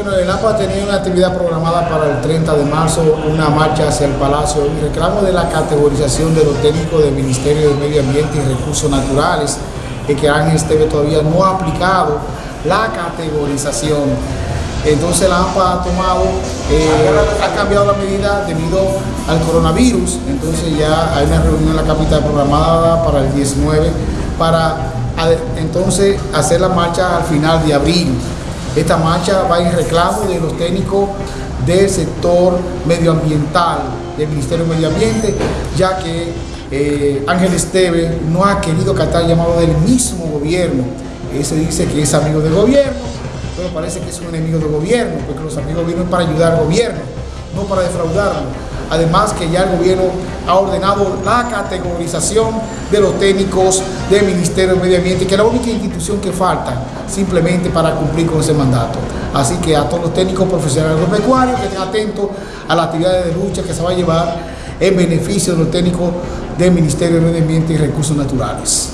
Bueno, el APA tenía una actividad programada para el 30 de marzo, una marcha hacia el Palacio, y reclamo de la categorización de los técnicos del Ministerio de Medio Ambiente y Recursos Naturales, que Ángel Esteve todavía no ha aplicado la categorización. Entonces la APA ha tomado, eh, ha cambiado la medida debido al coronavirus, entonces ya hay una reunión en la capital programada para el 19 para entonces hacer la marcha al final de abril. Esta marcha va en reclamo de los técnicos del sector medioambiental, del Ministerio de Medio Ambiente, ya que eh, Ángel Esteve no ha querido catar llamado del mismo gobierno. Ese dice que es amigo del gobierno, pero parece que es un enemigo del gobierno, porque los amigos vienen para ayudar al gobierno, no para defraudarlo. Además que ya el gobierno ha ordenado la categorización de los técnicos del Ministerio de Medio Ambiente, que es la única institución que falta simplemente para cumplir con ese mandato. Así que a todos los técnicos profesionales agropecuarios que estén atentos a las actividades de lucha que se va a llevar en beneficio de los técnicos del Ministerio de Medio Ambiente y Recursos Naturales.